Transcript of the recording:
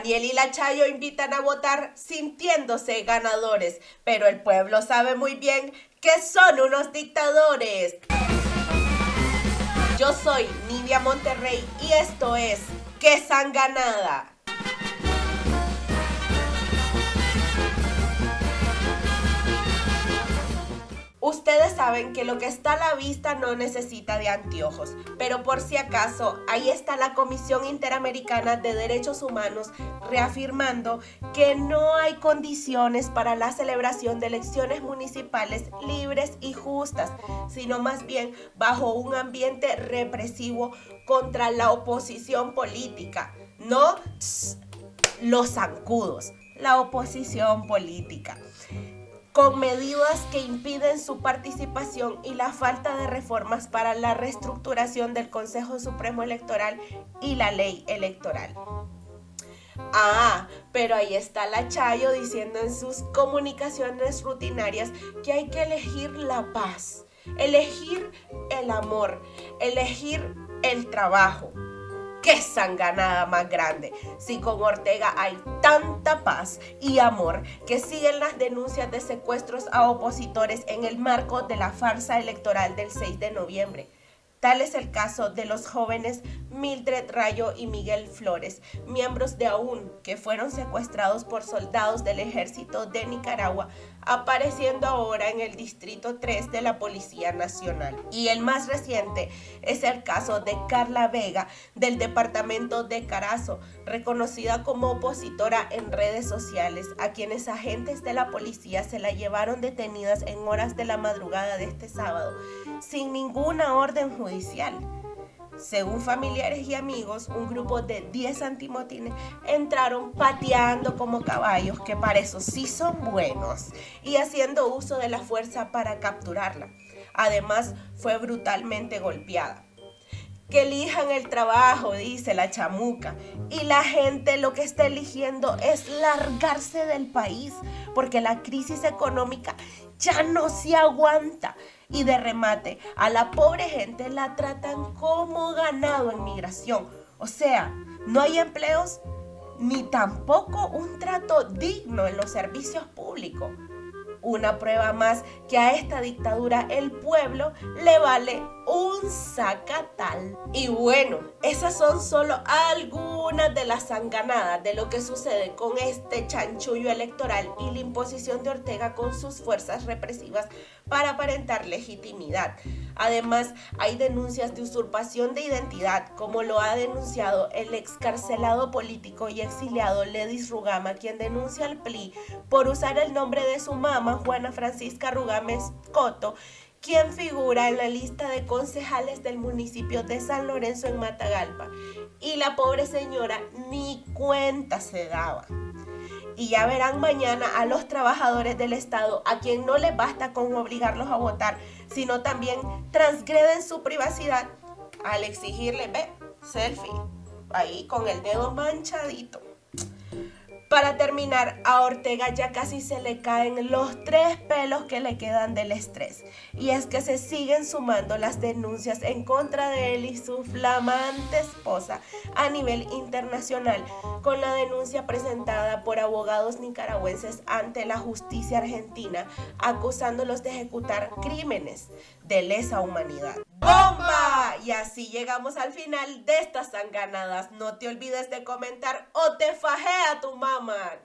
Daniel y la Chayo invitan a votar sintiéndose ganadores, pero el pueblo sabe muy bien que son unos dictadores. Yo soy Nidia Monterrey y esto es ¡Qué sanganada! Ustedes saben que lo que está a la vista no necesita de anteojos, pero por si acaso, ahí está la Comisión Interamericana de Derechos Humanos reafirmando que no hay condiciones para la celebración de elecciones municipales libres y justas, sino más bien bajo un ambiente represivo contra la oposición política, no los zancudos, la oposición política con medidas que impiden su participación y la falta de reformas para la reestructuración del Consejo Supremo Electoral y la ley electoral. Ah, pero ahí está la Chayo diciendo en sus comunicaciones rutinarias que hay que elegir la paz, elegir el amor, elegir el trabajo, qué sanganada más grande. Si con Ortega hay tanta paz y amor que siguen las denuncias de secuestros a opositores en el marco de la farsa electoral del 6 de noviembre. Tal es el caso de los jóvenes Mildred Rayo y Miguel Flores, miembros de AUN, que fueron secuestrados por soldados del ejército de Nicaragua, apareciendo ahora en el Distrito 3 de la Policía Nacional. Y el más reciente es el caso de Carla Vega, del departamento de Carazo, reconocida como opositora en redes sociales, a quienes agentes de la policía se la llevaron detenidas en horas de la madrugada de este sábado, sin ninguna orden judicial. Según familiares y amigos, un grupo de 10 antimotines entraron pateando como caballos, que para eso sí son buenos, y haciendo uso de la fuerza para capturarla. Además, fue brutalmente golpeada. Que elijan el trabajo, dice la chamuca. Y la gente lo que está eligiendo es largarse del país, porque la crisis económica ya no se aguanta. Y de remate, a la pobre gente la tratan como ganado en migración. O sea, no hay empleos ni tampoco un trato digno en los servicios públicos. Una prueba más que a esta dictadura el pueblo le vale un sacatal. Y bueno, esas son solo algunas de las sanganadas de lo que sucede con este chanchullo electoral y la imposición de Ortega con sus fuerzas represivas para aparentar legitimidad. Además, hay denuncias de usurpación de identidad, como lo ha denunciado el excarcelado político y exiliado Ledis Rugama, quien denuncia al PLI por usar el nombre de su mamá, Juana Francisca Rugames Coto, quien figura en la lista de concejales del municipio de San Lorenzo en Matagalpa. Y la pobre señora ni cuenta se daba. Y ya verán mañana a los trabajadores del Estado, a quien no les basta con obligarlos a votar, sino también transgreden su privacidad al exigirle, ve, selfie, ahí con el dedo manchadito. Para terminar, a Ortega ya casi se le caen los tres pelos que le quedan del estrés. Y es que se siguen sumando las denuncias en contra de él y su flamante esposa a nivel internacional, con la denuncia presentada por abogados nicaragüenses ante la justicia argentina, acusándolos de ejecutar crímenes de lesa humanidad. Así llegamos al final de estas sanganadas. No te olvides de comentar o te fajé a tu mamá.